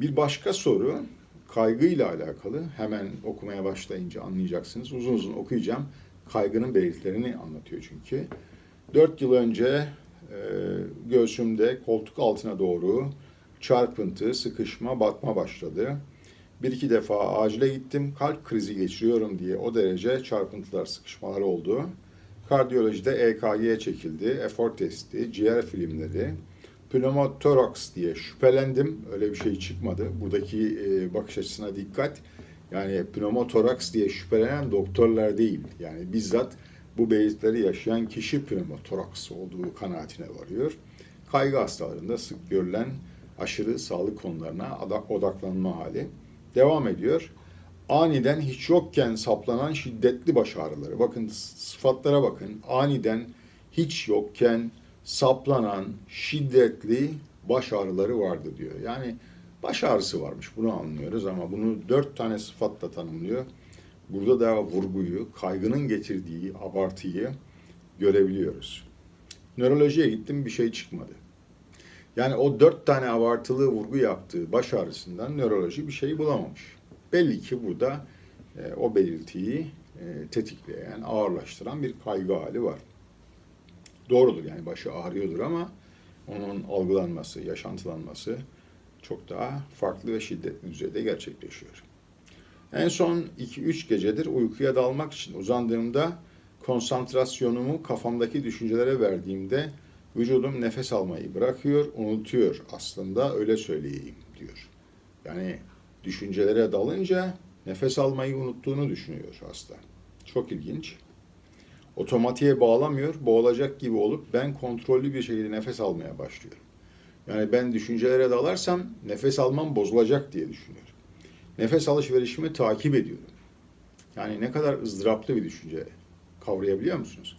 Bir başka soru kaygıyla alakalı. Hemen okumaya başlayınca anlayacaksınız. Uzun uzun okuyacağım. Kaygının belirtilerini anlatıyor çünkü. 4 yıl önce e, göğsümde koltuk altına doğru çarpıntı, sıkışma, batma başladı. Bir iki defa acile gittim. Kalp krizi geçiriyorum diye o derece çarpıntılar, sıkışmalar oldu. Kardiyolojide EKG çekildi, efor testi, ciğer filmleri, pneumotoraks diye şüphelendim. Öyle bir şey çıkmadı. Buradaki e, bakış açısına dikkat. Yani pneumotoraks diye şüphelenen doktorlar değil. Yani bizzat bu belirtileri yaşayan kişi pneumotoraks olduğu kanaatine varıyor. Kaygı hastalarında sık görülen aşırı sağlık konularına odaklanma hali devam ediyor. Aniden hiç yokken saplanan şiddetli baş ağrıları. Bakın sıfatlara bakın. Aniden hiç yokken saplanan şiddetli baş ağrıları vardı diyor. Yani baş ağrısı varmış bunu anlıyoruz ama bunu dört tane sıfatla tanımlıyor. Burada da vurguyu, kaygının getirdiği abartıyı görebiliyoruz. Nörolojiye gittim bir şey çıkmadı. Yani o dört tane abartılı vurgu yaptığı baş ağrısından nöroloji bir şey bulamamış. Belli ki burada e, o belirtiyi e, tetikleyen, ağırlaştıran bir kaygı hali var. Doğrudur yani başı ağrıyordur ama onun algılanması, yaşantılanması çok daha farklı ve şiddetli düzeyde gerçekleşiyor. En son 2-3 gecedir uykuya dalmak için uzandığımda konsantrasyonumu kafamdaki düşüncelere verdiğimde vücudum nefes almayı bırakıyor, unutuyor aslında öyle söyleyeyim diyor. Yani düşüncelere dalınca nefes almayı unuttuğunu düşünüyor hasta. Çok ilginç. Otomatiğe bağlamıyor, boğulacak gibi olup ben kontrollü bir şekilde nefes almaya başlıyorum. Yani ben düşüncelere dalarsam nefes almam bozulacak diye düşünüyorum. Nefes alışverişimi takip ediyorum. Yani ne kadar ızdıraplı bir düşünce kavrayabiliyor musunuz?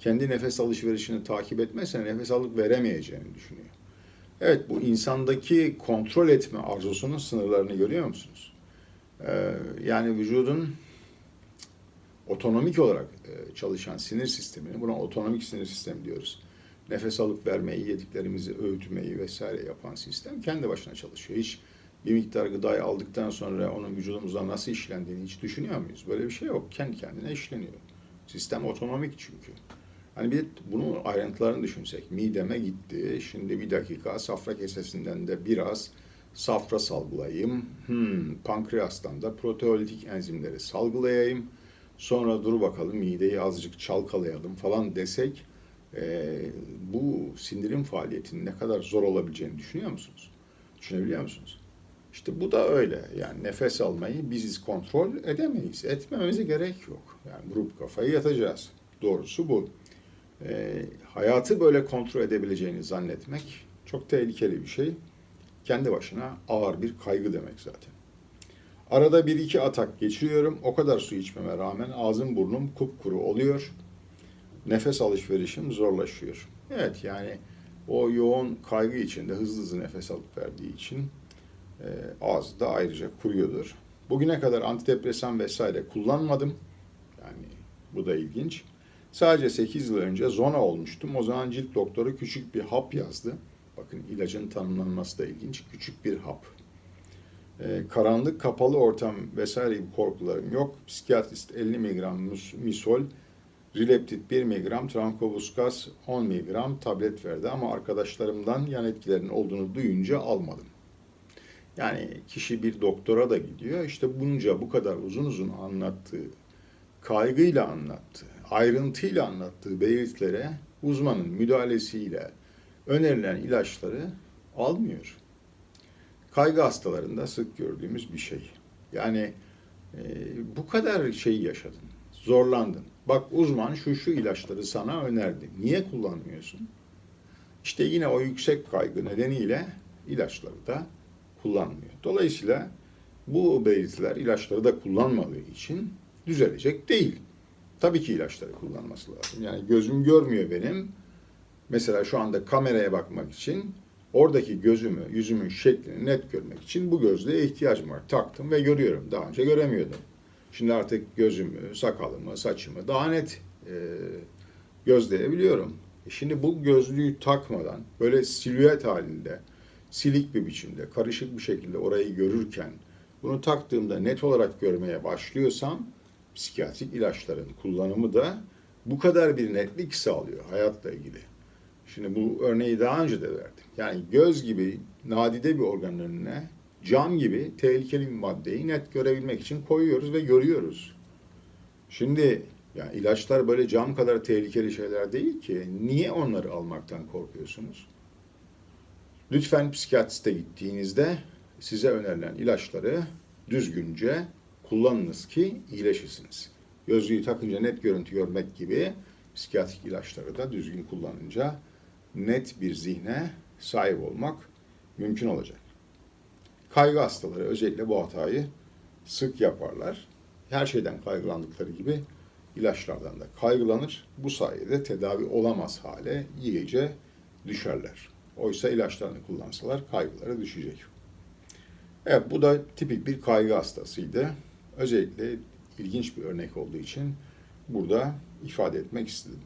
Kendi nefes alışverişini takip etmezse nefes alıp veremeyeceğini düşünüyor. Evet bu insandaki kontrol etme arzusunun sınırlarını görüyor musunuz? Ee, yani vücudun otonomik olarak e, çalışan sinir sistemini, buna otonomik sinir sistemi diyoruz. Nefes alıp vermeyi, yediklerimizi öğütmeyi vesaire yapan sistem kendi başına çalışıyor. Hiç bir miktar gıdayı aldıktan sonra onun vücudumuzda nasıl işlendiğini hiç düşünüyor muyuz? Böyle bir şey yok. Kendi kendine işleniyor. Sistem otonomik çünkü. Hani bir de bunun ayrıntılarını düşünsek. Mideme gitti. Şimdi bir dakika safra kesesinden de biraz safra salgılayayım. Hmm, pankreastan da proteolitik enzimleri salgılayayım. Sonra dur bakalım mideyi azıcık çalkalayalım falan desek e, bu sindirim faaliyetinin ne kadar zor olabileceğini düşünüyor musunuz? Düşünebiliyor musunuz? İşte bu da öyle. Yani nefes almayı biziz kontrol edemeyiz. Etmemize gerek yok. Yani vurup kafayı yatacağız. Doğrusu bu. E, hayatı böyle kontrol edebileceğini zannetmek çok tehlikeli bir şey. Kendi başına ağır bir kaygı demek zaten. Arada bir iki atak geçiriyorum. O kadar su içmeme rağmen ağzım burnum kupkuru oluyor. Nefes alışverişim zorlaşıyor. Evet yani o yoğun kaygı içinde hızlı hızlı nefes alıp verdiği için e, ağzı da ayrıca kuruyordur. Bugüne kadar antidepresan vesaire kullanmadım. Yani bu da ilginç. Sadece 8 yıl önce zona olmuştum. O zaman cilt doktoru küçük bir hap yazdı. Bakın ilacın tanımlanması da ilginç. Küçük bir hap. Ee, karanlık, kapalı ortam vesaire gibi korkularım yok. Psikiyatrist 50 mg misol, Rileptit 1 mg, Trankobuskas 10 mg tablet verdi ama arkadaşlarımdan yan etkilerin olduğunu duyunca almadım. Yani kişi bir doktora da gidiyor. İşte bunca bu kadar uzun uzun anlattığı, kaygıyla anlattığı, ayrıntıyla anlattığı belirtilere uzmanın müdahalesiyle önerilen ilaçları almıyor. Kaygı hastalarında sık gördüğümüz bir şey. Yani e, bu kadar şeyi yaşadın, zorlandın. Bak uzman şu şu ilaçları sana önerdi. Niye kullanmıyorsun? İşte yine o yüksek kaygı nedeniyle ilaçları da kullanmıyor. Dolayısıyla bu belirtiler ilaçları da kullanmadığı için düzelecek değil. Tabii ki ilaçları kullanması lazım. Yani gözüm görmüyor benim. Mesela şu anda kameraya bakmak için oradaki gözümü, yüzümün şeklini net görmek için bu gözlüğe ihtiyacım var. Taktım ve görüyorum. Daha önce göremiyordum. Şimdi artık gözümü, sakalımı, saçımı daha net e, gözleyebiliyorum. E şimdi bu gözlüğü takmadan böyle silüet halinde silik bir biçimde, karışık bir şekilde orayı görürken bunu taktığımda net olarak görmeye başlıyorsam psikiyatrik ilaçların kullanımı da bu kadar bir netlik sağlıyor hayatla ilgili. Şimdi bu örneği daha önce de verdim. Yani göz gibi nadide bir organın önüne cam gibi tehlikeli bir maddeyi net görebilmek için koyuyoruz ve görüyoruz. Şimdi yani ilaçlar böyle cam kadar tehlikeli şeyler değil ki. Niye onları almaktan korkuyorsunuz? Lütfen psikiyatriste gittiğinizde size önerilen ilaçları düzgünce kullanınız ki iyileşesiniz. Gözlüğü takınca net görüntü görmek gibi psikiyatrik ilaçları da düzgün kullanınca net bir zihne sahip olmak mümkün olacak. Kaygı hastaları özellikle bu hatayı sık yaparlar. Her şeyden kaygılandıkları gibi ilaçlardan da kaygılanır. Bu sayede tedavi olamaz hale iyice düşerler. Oysa ilaçlarını kullansalar kaygıları düşecek. Evet bu da tipik bir kaygı hastasıydı. Özellikle ilginç bir örnek olduğu için burada ifade etmek istedim.